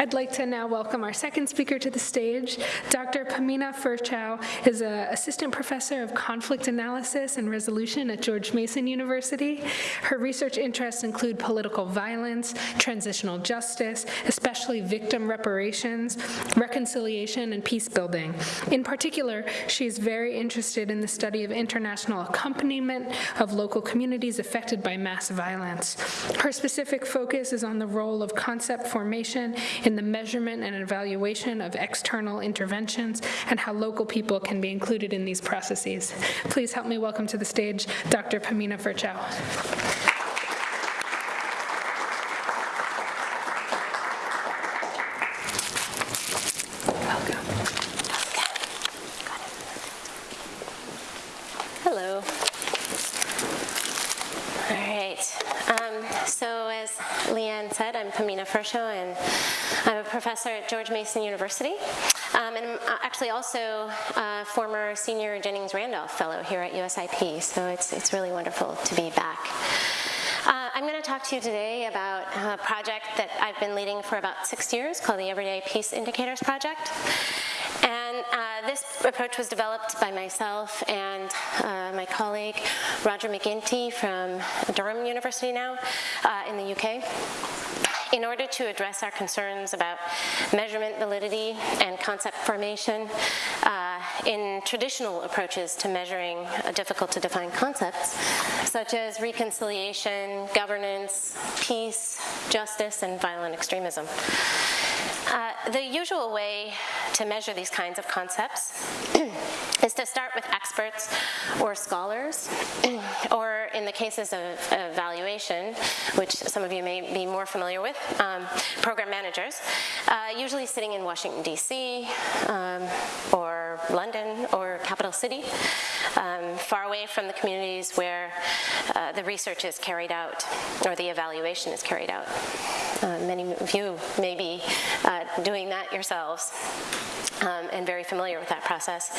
I'd like to now welcome our second speaker to the stage. Dr. Pamina Firchow is an assistant professor of conflict analysis and resolution at George Mason University. Her research interests include political violence, transitional justice, especially victim reparations, reconciliation, and peace building. In particular, she is very interested in the study of international accompaniment of local communities affected by mass violence. Her specific focus is on the role of concept formation in the measurement and evaluation of external interventions and how local people can be included in these processes. Please help me welcome to the stage Dr. Pamina Firchow. Hello. All right. Um, so as Leanne said, I'm Pamina Firchow, and I'm a professor at George Mason University. Um, and I'm uh, actually also a former senior Jennings Randolph Fellow here at USIP, so it's, it's really wonderful to be back. Uh, I'm going to talk to you today about a project that I've been leading for about six years called the Everyday Peace Indicators Project. And uh, this approach was developed by myself and uh, my colleague Roger Mac Ginty from Durham University now uh, in the UK in order to address our concerns about measurement validity and concept formation uh, in traditional approaches to measuring difficult to define concepts, such as reconciliation, governance, peace, justice, and violent extremism. Uh, the usual way to measure these kinds of concepts is to start with experts or scholars, or in the cases of evaluation, which some of you may be more familiar with, um, program managers, uh, usually sitting in Washington, D.C., um, or London, or city, um, far away from the communities where uh, the research is carried out, or the evaluation is carried out. Uh, many of you may be uh, doing that yourselves um, and very familiar with that process.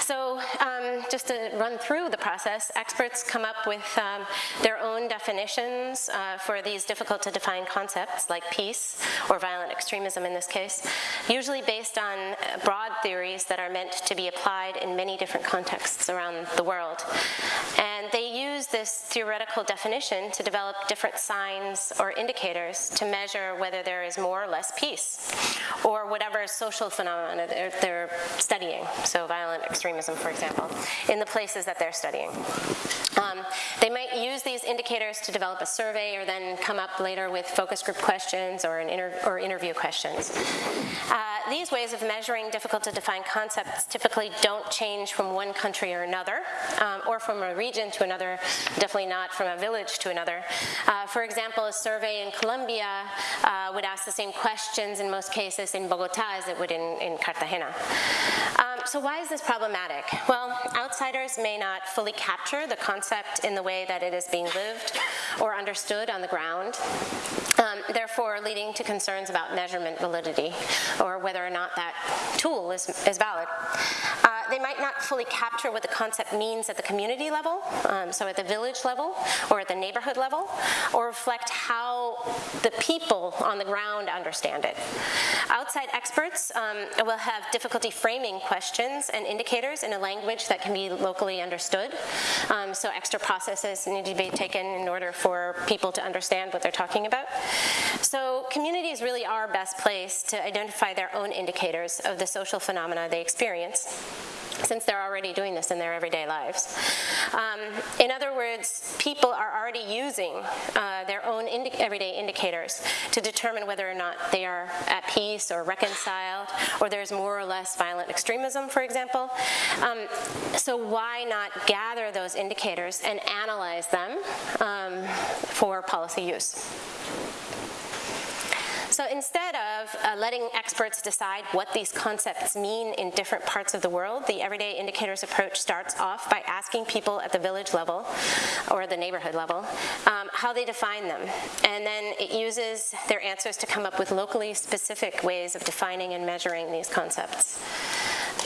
So um, just to run through the process, experts come up with um, their own definitions uh, for these difficult to define concepts like peace or violent extremism in this case, usually based on broad theories that are meant to be applied in many different contexts around the world. And they use this theoretical definition to develop different signs or indicators to measure whether there is more or less peace or whatever social phenomena they're, they're studying, so violent extremism, for example, in the places that they're studying. Um, they might use these indicators to develop a survey or then come up later with focus group questions or, inter or interview questions. Uh, these ways of measuring difficult to define concepts typically don't change from one country or another, um, or from a region to another, definitely not from a village to another. Uh, for example, a survey in Colombia uh, would ask the same questions in most cases in Bogota as it would in, in Cartagena. So why is this problematic? Well, outsiders may not fully capture the concept in the way that it is being lived or understood on the ground, um, therefore leading to concerns about measurement validity or whether or not that tool is, is valid. They might not fully capture what the concept means at the community level, um, so at the village level or at the neighborhood level, or reflect how the people on the ground understand it. Outside experts um, will have difficulty framing questions and indicators in a language that can be locally understood, um, so extra processes need to be taken in order for people to understand what they're talking about. So communities really are best placed to identify their own indicators of the social phenomena they experience since they're already doing this in their everyday lives. Um, in other words, people are already using uh, their own indi everyday indicators to determine whether or not they are at peace or reconciled, or there's more or less violent extremism, for example. Um, so why not gather those indicators and analyze them um, for policy use? So instead of uh, letting experts decide what these concepts mean in different parts of the world, the everyday indicators approach starts off by asking people at the village level or the neighborhood level um, how they define them. And then it uses their answers to come up with locally specific ways of defining and measuring these concepts.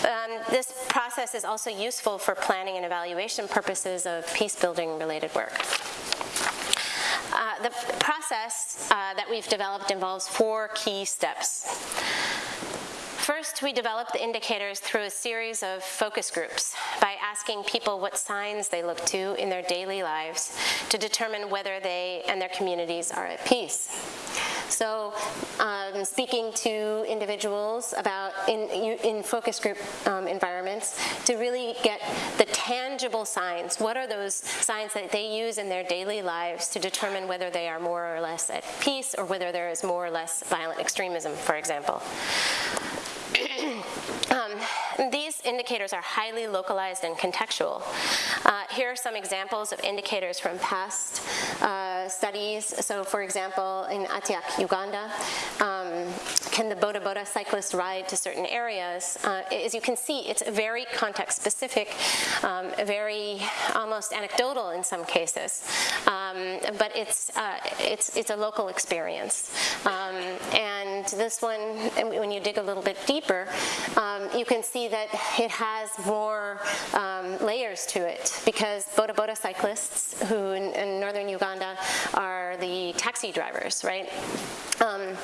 Um, this process is also useful for planning and evaluation purposes of peace building related work. The process uh, that we've developed involves four key steps. First, we develop the indicators through a series of focus groups by asking people what signs they look to in their daily lives to determine whether they and their communities are at peace. So um, speaking to individuals about in, in focus group um, environments to really get the tangible signs. What are those signs that they use in their daily lives to determine whether they are more or less at peace or whether there is more or less violent extremism, for example. um, these indicators are highly localized and contextual. Uh, here are some examples of indicators from past uh, studies. So for example, in Atiak, Uganda, um, can the Boda Boda cyclist ride to certain areas? Uh, as you can see, it's very context specific, um, very almost anecdotal in some cases, um, but it's, uh, it's, it's a local experience. Um, and this one, when you dig a little bit deeper, um, you can see that it has more um, layers to it because Boda Boda cyclists, who in, in northern Uganda are the taxi drivers, right? Um,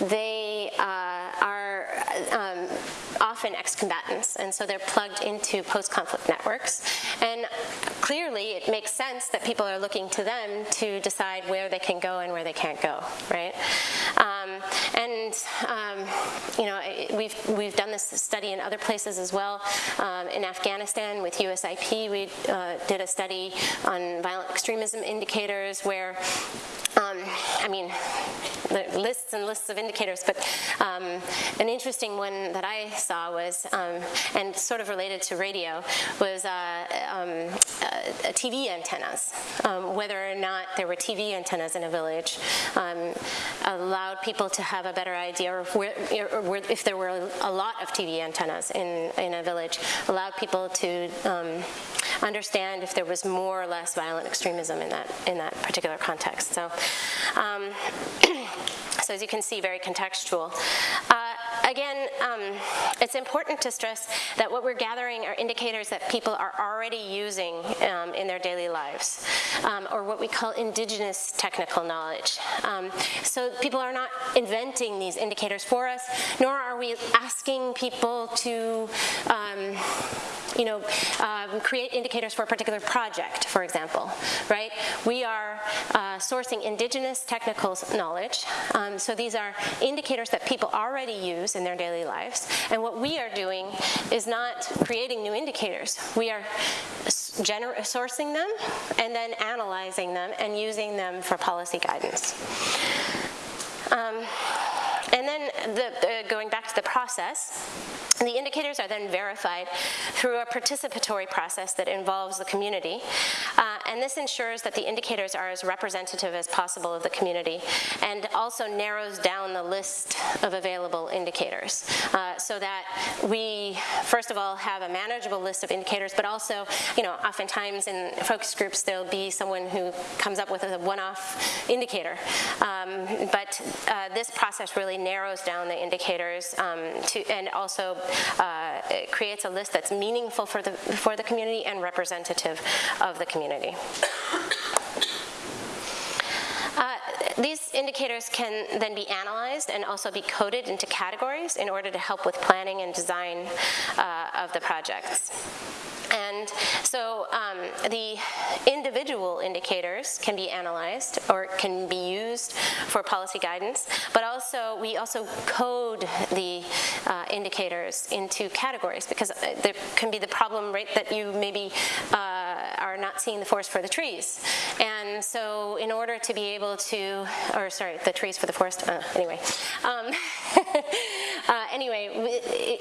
they uh, are um, often ex-combatants, and so they're plugged into post-conflict networks. And clearly, it makes sense that people are looking to them to decide where they can go and where they can't go, right? Um, and um, you know, we've we've done this study in other places as well. Um, in Afghanistan with USIP, we uh, did a study on violent extremism indicators where um, I mean, lists and lists of indicators, but um, an interesting one that I saw was, um, and sort of related to radio, was uh, um, uh, TV antennas. Um, whether or not there were TV antennas in a village um, allowed people to have a better idea of where, if there were a lot of TV antennas in, in a village, allowed people to understand if there was more or less violent extremism in that, in that particular context. So, um, so as you can see, very contextual. Uh, again, um, it's important to stress that what we're gathering are indicators that people are already using um, in their daily lives, um, or what we call indigenous technical knowledge. Um, so people are not inventing these indicators for us, nor are we asking people to um, you know, um, create indicators for a particular project, for example, right? We are uh, sourcing indigenous technical knowledge. Um, so these are indicators that people already use in their daily lives. And what we are doing is not creating new indicators. We are sourcing them and then analyzing them and using them for policy guidance. Um, and then the, uh, going back to the process, the indicators are then verified through a participatory process that involves the community. Uh, and this ensures that the indicators are as representative as possible of the community and also narrows down the list of available indicators uh, so that we, first of all, have a manageable list of indicators, but also, you know, oftentimes in focus groups, there'll be someone who comes up with a one-off indicator. Um, but uh, this process really narrows down the indicators um, to, and also uh, creates a list that's meaningful for the, for the community and representative of the community. Uh, these indicators can then be analyzed and also be coded into categories in order to help with planning and design uh, of the projects. And so um, the individual indicators can be analyzed or can be used for policy guidance, but also we also code the uh, indicators into categories because uh, there can be the problem right that you maybe uh, are not seeing the forest for the trees. And so in order to be able to, or sorry, the trees for the forest, uh, anyway. Um, uh, anyway,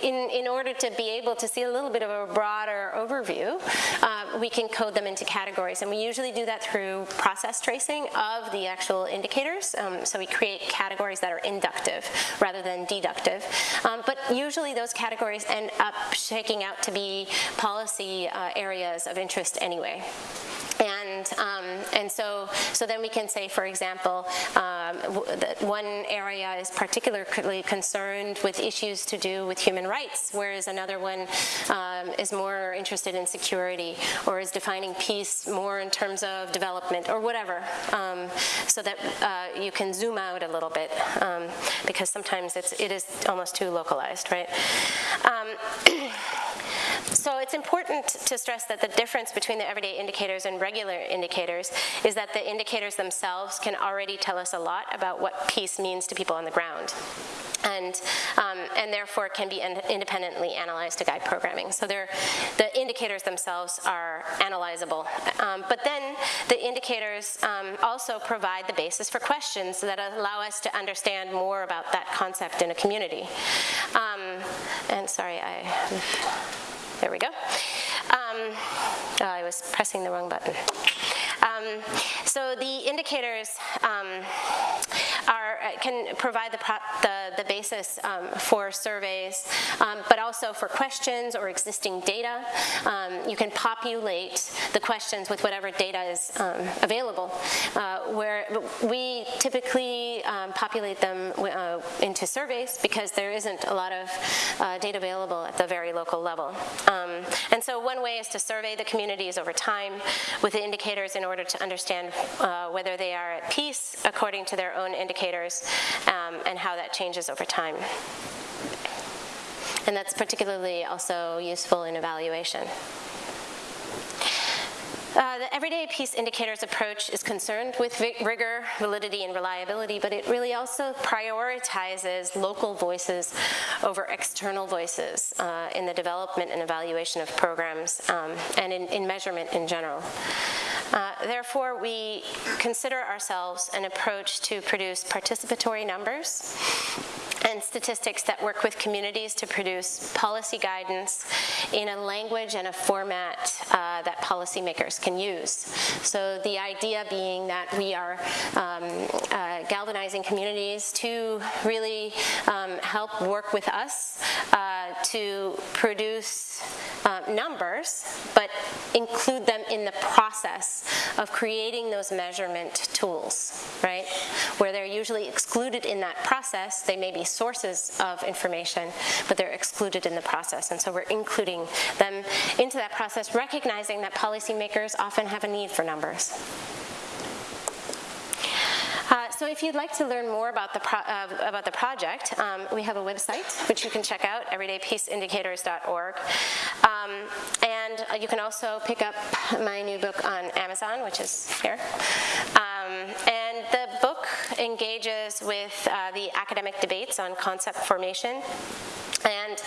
in, in order to be able to see a little bit of a broader overview, uh, we can code them into categories. And we usually do that through process tracing of the actual indicators. Um, so we create categories that are inductive rather than deductive. Um, but usually those categories end up shaking out to be policy uh, areas of interest anyway. And um, and so, so then we can say, for example, um, one area is particularly concerned with issues to do with human rights, whereas another one um, is more interested in security or is defining peace more in terms of development or whatever, um, so that uh, you can zoom out a little bit um, because sometimes it's, it is almost too localized, right? So it's important to stress that the difference between the everyday indicators and regular indicators is that the indicators themselves can already tell us a lot about what peace means to people on the ground. And, um, and therefore can be in- independently analyzed to guide programming. So the indicators themselves are analyzable. Um, but then the indicators um, also provide the basis for questions that allow us to understand more about that concept in a community. Um, and sorry, I there we go. Um, oh, I was pressing the wrong button. Um, so the indicators um, are, can provide the, the, the basis um, for surveys, um, but also for questions or existing data. Um, you can populate the questions with whatever data is um, available. Uh, where we typically um, populate them uh, into surveys because there isn't a lot of uh, data available at the very local level. And so one way is to survey the communities over time with the indicators in order to understand uh, whether they are at peace according to their own indicators um, and how that changes over time. And that's particularly also useful in evaluation. Uh, the Everyday Peace Indicators approach is concerned with rigor, validity, and reliability, but it really also prioritizes local voices over external voices uh, in the development and evaluation of programs um, and in, in measurement in general. Uh, therefore, we consider ourselves an approach to produce participatory numbers and statistics that work with communities to produce policy guidance in a language and a format uh, that policymakers can use. So the idea being that we are um, uh, galvanizing communities to really um, help work with us uh, to produce uh, numbers, but include them in the process of creating those measurement tools, right? Where they're usually excluded in that process, they may be sources of information, but they're excluded in the process. And so we're including them into that process, recognizing that policymakers often have a need for numbers. Uh, so if you'd like to learn more about the, uh, about the project, um, we have a website which you can check out, everydaypeaceindicators.org. Um, and you can also pick up my new book on Amazon, which is here. Um, and the book engages with uh, the academic debates on concept formation and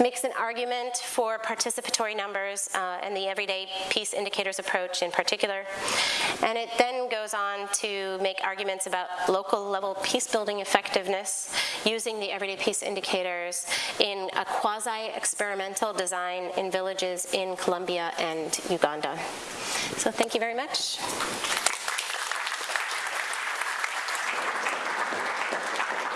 makes an argument for participatory numbers uh, and the everyday peace indicators approach in particular. And it then goes on to make arguments about local level peace building effectiveness using the everyday peace indicators in a quasi experimental design in villages in Colombia and Uganda. So thank you very much.